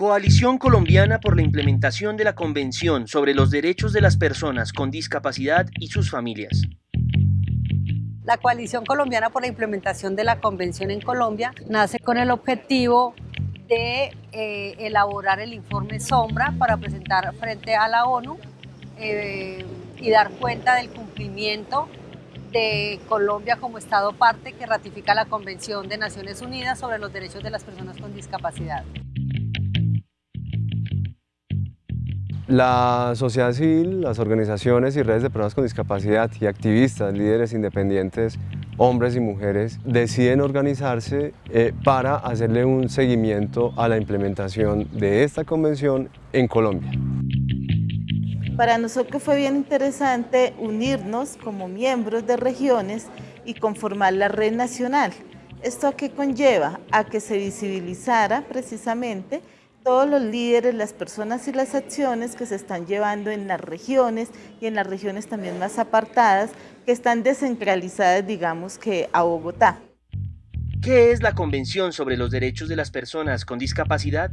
Coalición Colombiana por la implementación de la Convención sobre los Derechos de las Personas con Discapacidad y sus familias. La Coalición Colombiana por la implementación de la Convención en Colombia nace con el objetivo de eh, elaborar el informe Sombra para presentar frente a la ONU eh, y dar cuenta del cumplimiento de Colombia como Estado parte que ratifica la Convención de Naciones Unidas sobre los Derechos de las Personas con Discapacidad. La sociedad civil, las organizaciones y redes de personas con discapacidad y activistas, líderes independientes, hombres y mujeres, deciden organizarse eh, para hacerle un seguimiento a la implementación de esta convención en Colombia. Para nosotros fue bien interesante unirnos como miembros de regiones y conformar la red nacional. ¿Esto a qué conlleva? A que se visibilizara precisamente todos los líderes, las personas y las acciones que se están llevando en las regiones y en las regiones también más apartadas que están descentralizadas, digamos que a Bogotá. ¿Qué es la Convención sobre los Derechos de las Personas con Discapacidad?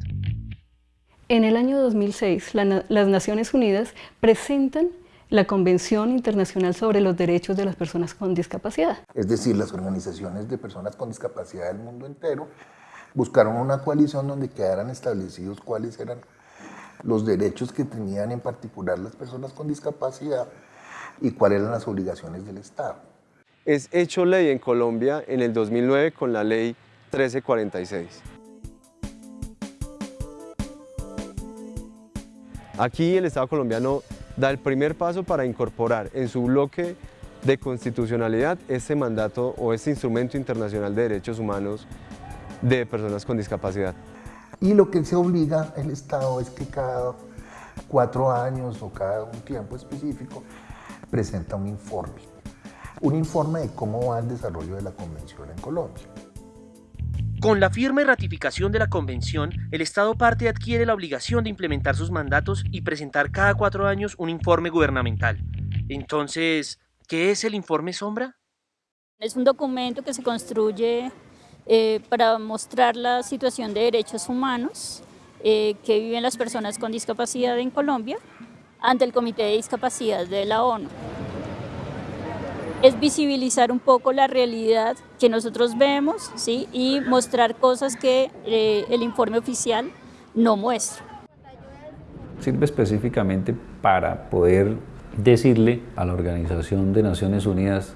En el año 2006, las Naciones Unidas presentan la Convención Internacional sobre los Derechos de las Personas con Discapacidad. Es decir, las organizaciones de personas con discapacidad del mundo entero buscaron una coalición donde quedaran establecidos cuáles eran los derechos que tenían en particular las personas con discapacidad y cuáles eran las obligaciones del Estado. Es hecho ley en Colombia en el 2009 con la ley 1346. Aquí el Estado colombiano da el primer paso para incorporar en su bloque de constitucionalidad este mandato o este instrumento internacional de derechos humanos de personas con discapacidad. Y lo que se obliga el Estado es que cada cuatro años o cada un tiempo específico presenta un informe. Un informe de cómo va el desarrollo de la Convención en Colombia. Con la firme ratificación de la Convención, el Estado parte adquiere la obligación de implementar sus mandatos y presentar cada cuatro años un informe gubernamental. Entonces, ¿qué es el informe Sombra? Es un documento que se construye eh, para mostrar la situación de derechos humanos eh, que viven las personas con discapacidad en Colombia ante el Comité de Discapacidad de la ONU. Es visibilizar un poco la realidad que nosotros vemos ¿sí? y mostrar cosas que eh, el informe oficial no muestra. Sirve específicamente para poder decirle a la Organización de Naciones Unidas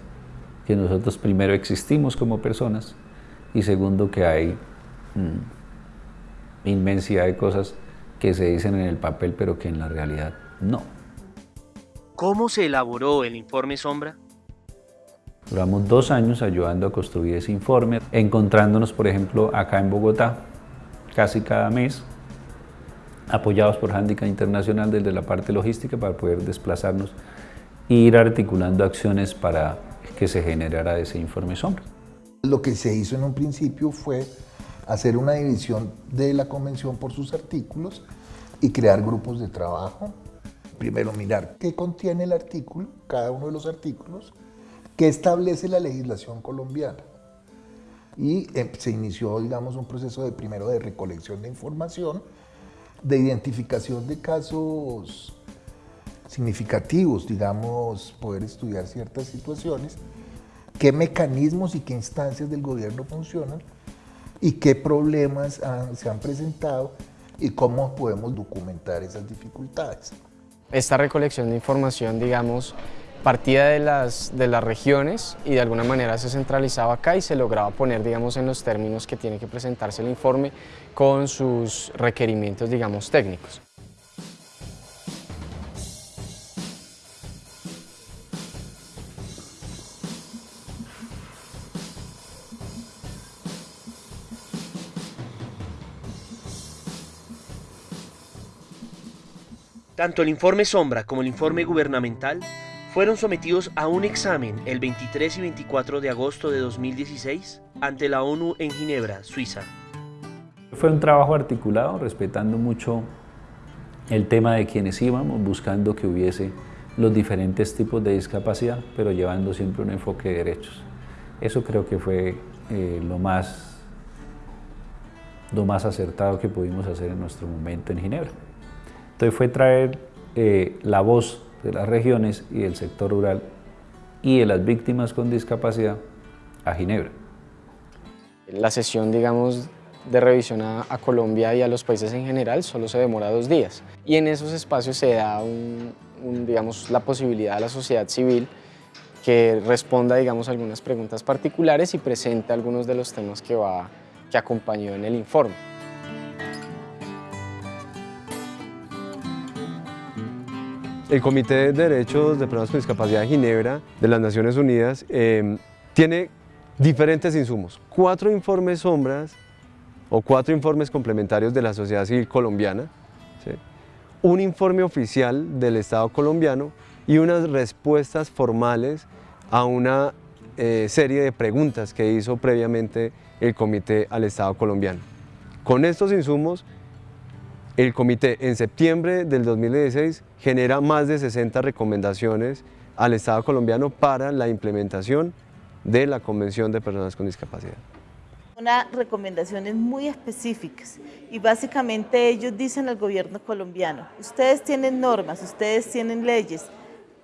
que nosotros primero existimos como personas y segundo que hay mm, inmensidad de cosas que se dicen en el papel pero que en la realidad no. ¿Cómo se elaboró el informe Sombra? Duramos dos años ayudando a construir ese informe, encontrándonos, por ejemplo, acá en Bogotá, casi cada mes, apoyados por Handicap Internacional desde la parte logística para poder desplazarnos e ir articulando acciones para que se generara ese informe sombra. Lo que se hizo en un principio fue hacer una división de la convención por sus artículos y crear grupos de trabajo. Primero mirar qué contiene el artículo, cada uno de los artículos, qué establece la legislación colombiana. Y eh, se inició, digamos, un proceso de primero de recolección de información, de identificación de casos significativos, digamos, poder estudiar ciertas situaciones qué mecanismos y qué instancias del gobierno funcionan y qué problemas se han presentado y cómo podemos documentar esas dificultades. Esta recolección de información, digamos, partía de las, de las regiones y de alguna manera se centralizaba acá y se lograba poner, digamos, en los términos que tiene que presentarse el informe con sus requerimientos, digamos, técnicos. Tanto el informe Sombra como el informe gubernamental fueron sometidos a un examen el 23 y 24 de agosto de 2016 ante la ONU en Ginebra, Suiza. Fue un trabajo articulado, respetando mucho el tema de quienes íbamos, buscando que hubiese los diferentes tipos de discapacidad, pero llevando siempre un enfoque de derechos. Eso creo que fue eh, lo más lo más acertado que pudimos hacer en nuestro momento en Ginebra. Entonces fue traer eh, la voz de las regiones y del sector rural y de las víctimas con discapacidad a Ginebra. La sesión, digamos, de revisión a, Colombia y a los países en general solo se demora dos días. Y en esos espacios se da digamos, la posibilidad a la sociedad civil que responda digamos, algunas preguntas particulares y presente algunos de los temas que, va, que acompañó en el informe. El Comité de Derechos de Personas con Discapacidad de Ginebra de las Naciones Unidas eh, tiene diferentes insumos, cuatro informes sombras o cuatro informes complementarios de la sociedad civil colombiana, un informe oficial del Estado colombiano y unas respuestas formales a una eh, serie de preguntas que hizo previamente el comité al Estado colombiano. Con estos insumos el comité en septiembre del 2016 genera más de 60 recomendaciones al Estado colombiano para la implementación de la Convención de Personas con Discapacidad. Unas recomendaciones muy específicas y básicamente ellos dicen al gobierno colombiano, ustedes tienen normas, ustedes tienen leyes,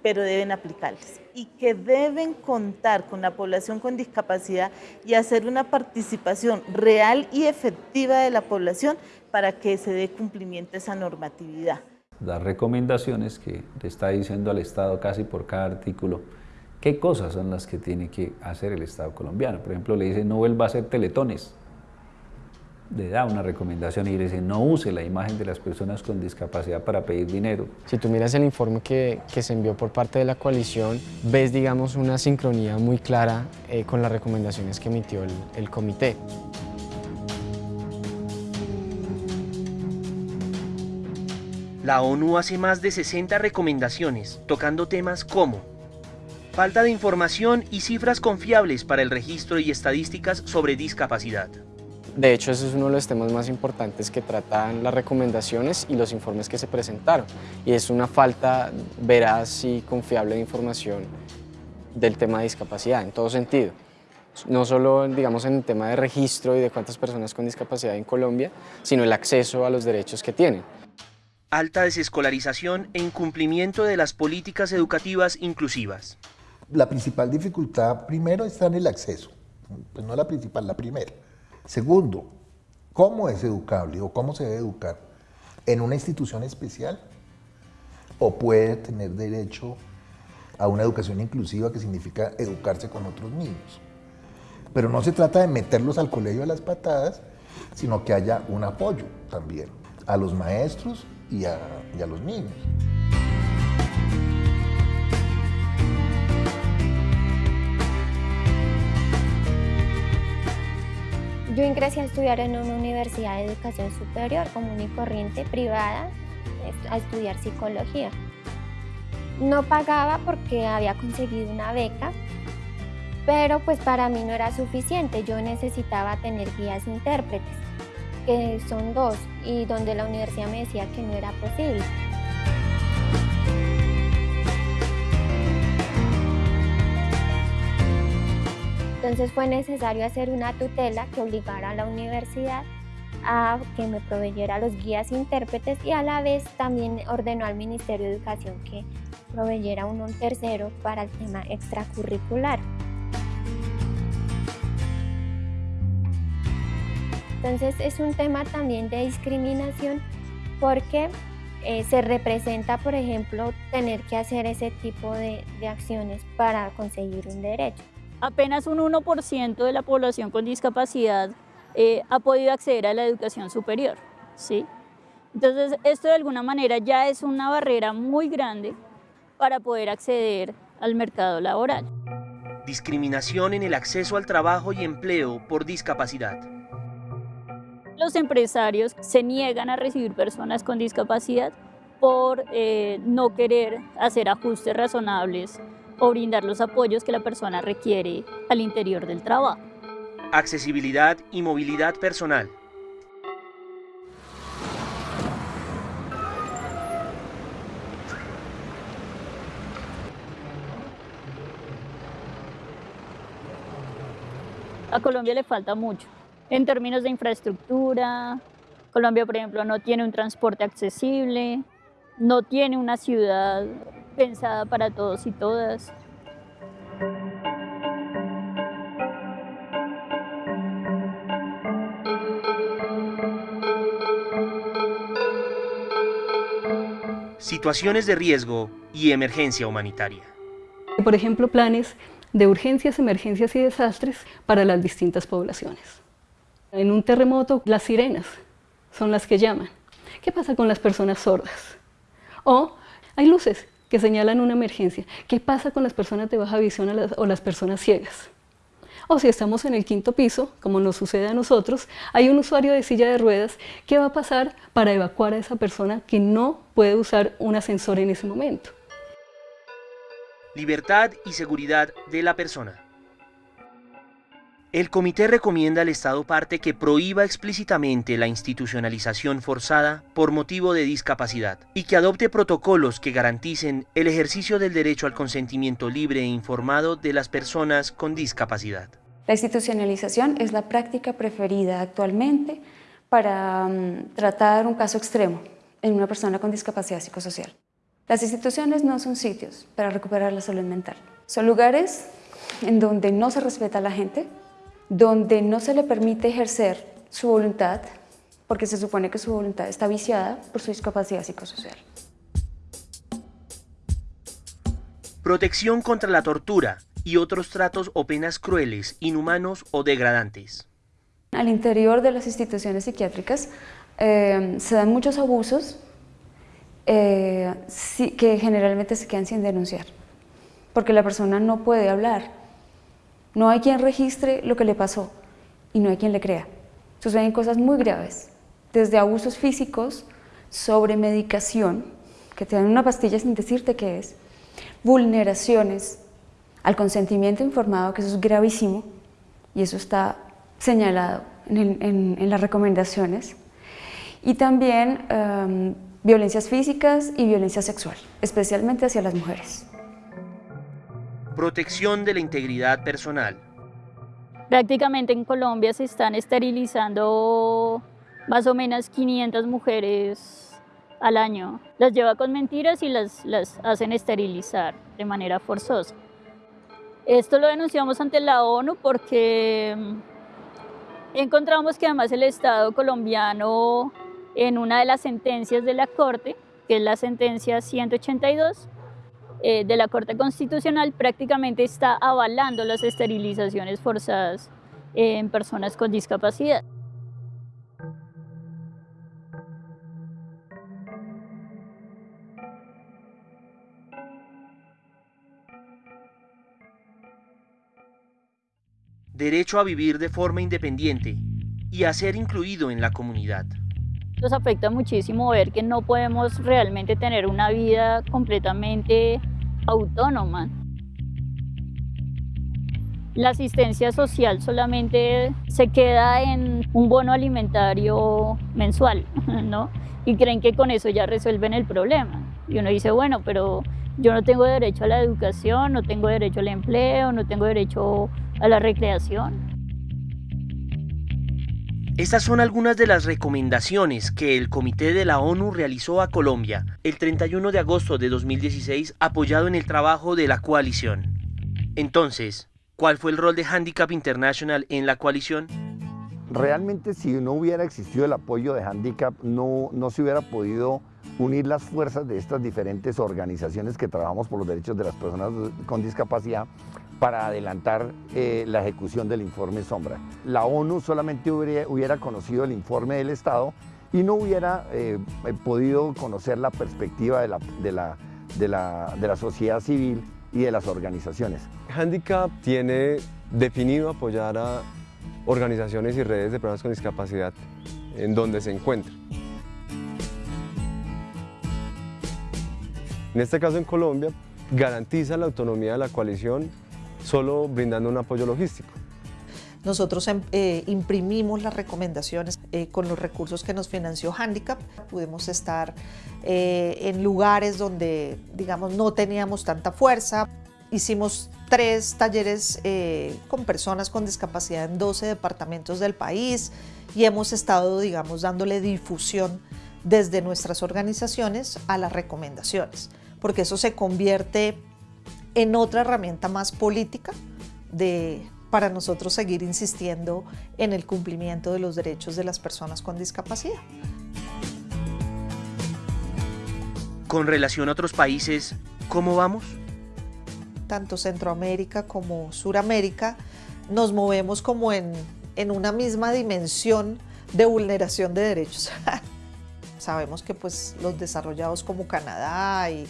pero deben aplicarlas y que deben contar con la población con discapacidad y hacer una participación real y efectiva de la población para que se dé cumplimiento a esa normatividad. Las recomendaciones que le está diciendo al Estado casi por cada artículo, qué cosas son las que tiene que hacer el Estado colombiano. Por ejemplo, le dice no vuelva a hacer teletones, le da una recomendación y le dice no use la imagen de las personas con discapacidad para pedir dinero. Si tú miras el informe que, se envió por parte de la coalición, ves digamos una sincronía muy clara eh, con las recomendaciones que emitió el comité. La ONU hace más de 60 recomendaciones, tocando temas como falta de información y cifras confiables para el registro y estadísticas sobre discapacidad. De hecho, ese es uno de los temas más importantes que tratan las recomendaciones y los informes que se presentaron. Y es una falta veraz y confiable de información del tema de discapacidad, en todo sentido. No solo, digamos, en el tema de registro y de cuántas personas con discapacidad en Colombia, sino el acceso a los derechos que tienen alta desescolarización e incumplimiento de las políticas educativas inclusivas. La principal dificultad primero está en el acceso, pues no la principal, la primera. Segundo, ¿cómo es educable o cómo se debe educar? ¿En una institución especial? ¿O puede tener derecho a una educación inclusiva que significa educarse con otros niños? Pero no se trata de meterlos al colegio a las patadas, sino que haya un apoyo también a los maestros y a, los niños. Yo ingresé a estudiar en una universidad de educación superior común y corriente privada a estudiar psicología. No pagaba porque había conseguido una beca, pero pues para mí no era suficiente, yo necesitaba tener guías intérpretes que son dos y donde la universidad me decía que no era posible. Entonces fue necesario hacer una tutela que obligara a la universidad a que me proveyera los guías intérpretes y a la vez también ordenó al Ministerio de Educación que proveyera uno un tercero para el tema extracurricular. Entonces es un tema también de discriminación porque eh, se representa, por ejemplo, tener que hacer ese tipo de, acciones para conseguir un derecho. Apenas un 1% de la población con discapacidad eh, ha podido acceder a la educación superior. ¿sí? Entonces, esto de alguna manera ya es una barrera muy grande para poder acceder al mercado laboral. Discriminación en el acceso al trabajo y empleo por discapacidad. Los empresarios se niegan a recibir personas con discapacidad por eh, no querer hacer ajustes razonables o brindar los apoyos que la persona requiere al interior del trabajo. Accesibilidad y movilidad personal. A Colombia le falta mucho en términos de infraestructura. Colombia, por ejemplo, no tiene un transporte accesible, no tiene una ciudad pensada para todos y todas. Situaciones de riesgo y emergencia humanitaria. Por ejemplo, planes de urgencias, emergencias y desastres para las distintas poblaciones. En un terremoto, las sirenas son las que llaman. ¿Qué pasa con las personas sordas? O hay luces que señalan una emergencia. ¿Qué pasa con las personas de baja visión o las personas ciegas? O si estamos en el quinto piso, como nos sucede a nosotros, hay un usuario de silla de ruedas, ¿qué va a pasar para evacuar a esa persona que no puede usar un ascensor en ese momento? Libertad y seguridad de la persona. El comité recomienda al Estado parte que prohíba explícitamente la institucionalización forzada por motivo de discapacidad y que adopte protocolos que garanticen el ejercicio del derecho al consentimiento libre e informado de las personas con discapacidad. La institucionalización es la práctica preferida actualmente para mm, tratar un caso extremo en una persona con discapacidad psicosocial. Las instituciones no son sitios para recuperar la salud mental. Son lugares en donde no se respeta a la gente, donde no se le permite ejercer su voluntad, porque se supone que su voluntad está viciada por su discapacidad psicosocial. Protección contra la tortura y otros tratos o penas crueles, inhumanos o degradantes. Al interior de las instituciones psiquiátricas eh, se dan muchos abusos eh, que generalmente se quedan sin denunciar, porque la persona no puede hablar, no hay quien registre lo que le pasó y no hay quien le crea. Suceden cosas muy graves, desde abusos físicos, sobre medicación, que te dan una pastilla sin decirte qué es, vulneraciones al consentimiento informado, que eso es gravísimo, y eso está señalado en, las recomendaciones, y también em, violencias físicas y violencia sexual, especialmente hacia las mujeres. Protección de la integridad personal. Prácticamente en Colombia se están esterilizando más o menos 500 mujeres al año. Las lleva con mentiras y las, las hacen esterilizar de manera forzosa. Esto lo denunciamos ante la ONU porque encontramos que además el Estado colombiano en una de las sentencias de la Corte, que es la sentencia 182, eh, de la Corte Constitucional prácticamente está avalando las esterilizaciones forzadas en personas con discapacidad. Derecho a vivir de forma independiente y a ser incluido en la comunidad. Nos afecta muchísimo ver que no podemos realmente tener una vida completamente autónoma. La asistencia social solamente se queda en un bono alimentario mensual, ¿no? Y creen que con eso ya resuelven el problema. Y uno dice, bueno, pero yo no tengo derecho a la educación, no tengo derecho al empleo, no tengo derecho a la recreación. Estas son algunas de las recomendaciones que el Comité de la ONU realizó a Colombia el 31 de agosto de 2016 apoyado en el trabajo de la coalición. Entonces, ¿cuál fue el rol de Handicap International en la coalición? Realmente si no hubiera existido el apoyo de Handicap no, no se hubiera podido unir las fuerzas de estas diferentes organizaciones que trabajamos por los derechos de las personas con discapacidad para adelantar eh, la ejecución del informe Sombra. La ONU solamente hubiera, conocido el informe del Estado y no hubiera eh, podido conocer la perspectiva de la, de, la, sociedad civil y de las organizaciones. Handicap tiene definido apoyar a organizaciones y redes de personas con discapacidad en donde se encuentran. En este caso en Colombia, garantiza la autonomía de la coalición solo brindando un apoyo logístico. Nosotros em, eh, imprimimos las recomendaciones eh, con los recursos que nos financió Handicap. Pudimos estar eh, en lugares donde, digamos, no teníamos tanta fuerza. hicimos tres talleres con personas con discapacidad en 12 departamentos del país y hemos estado, digamos, dándole difusión desde nuestras organizaciones a las recomendaciones, porque eso se convierte en otra herramienta más política de, para nosotros seguir insistiendo en el cumplimiento de los derechos de las personas con discapacidad. Con relación a otros países, ¿cómo vamos? Tanto Centroamérica como Suramérica nos movemos como en, en una misma dimensión de vulneración de derechos. Sabemos que pues los desarrollados como Canadá y,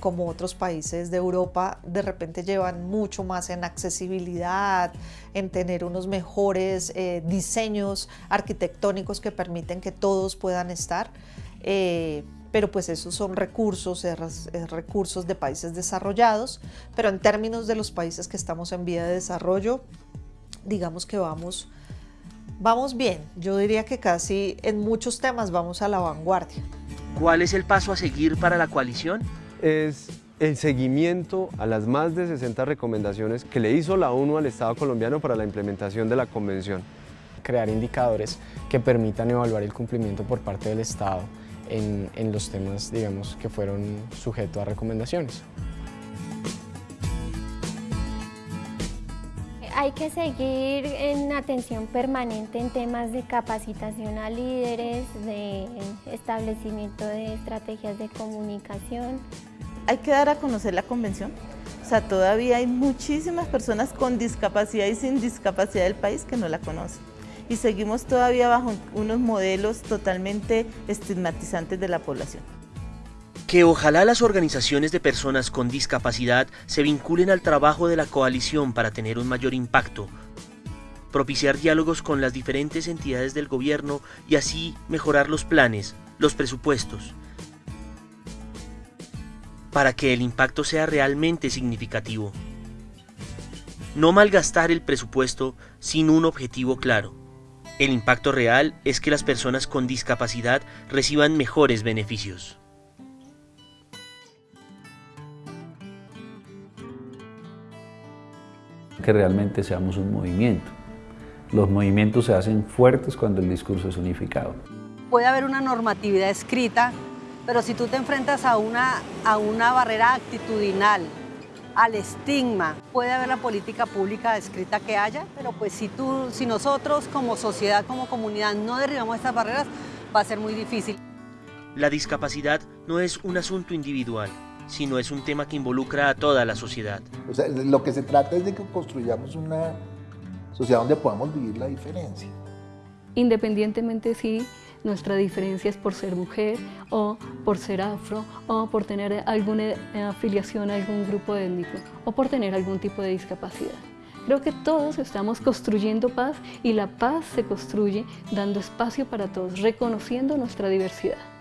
como otros países de Europa de repente llevan mucho más en accesibilidad, en tener unos mejores eh, diseños arquitectónicos que permiten que todos puedan estar. Eh, pero pues esos son recursos, recursos de países desarrollados, pero en términos de los países que estamos en vía de desarrollo, digamos que vamos, vamos bien. Yo diría que casi en muchos temas vamos a la vanguardia. ¿Cuál es el paso a seguir para la coalición? es el seguimiento a las más de 60 recomendaciones que le hizo la ONU al Estado colombiano para la implementación de la Convención. Crear indicadores que permitan evaluar el cumplimiento por parte del Estado en, en los temas digamos, que fueron sujetos a recomendaciones. Hay que seguir en atención permanente en temas de capacitación a líderes, de establecimiento de estrategias de comunicación, hay que dar a conocer la convención. O sea, todavía hay muchísimas personas con discapacidad y sin discapacidad del país que no la conocen. Y seguimos todavía bajo unos modelos totalmente estigmatizantes de la población. Que ojalá las organizaciones de personas con discapacidad se vinculen al trabajo de la coalición para tener un mayor impacto, propiciar diálogos con las diferentes entidades del gobierno y así mejorar los planes, los presupuestos, para que el impacto sea realmente significativo. No malgastar el presupuesto sin un objetivo claro. El impacto real es que las personas con discapacidad reciban mejores beneficios. Que realmente seamos un movimiento. Los movimientos se hacen fuertes cuando el discurso es unificado. Puede haber una normatividad escrita pero si tú te enfrentas a una, a una barrera actitudinal, al estigma, puede haber la política pública escrita que haya, pero pues si, tú, si nosotros como sociedad, como comunidad no derribamos estas barreras, va a ser muy difícil. La discapacidad no es un asunto individual, sino es un tema que involucra a toda la sociedad. O sea, lo que se trata es de que construyamos una sociedad donde podamos vivir la diferencia. Independientemente si nuestra diferencia es por ser mujer o por ser afro o por tener alguna eh, afiliación a algún grupo étnico o por tener algún tipo de discapacidad. Creo que todos estamos construyendo paz y la paz se construye dando espacio para todos, reconociendo nuestra diversidad.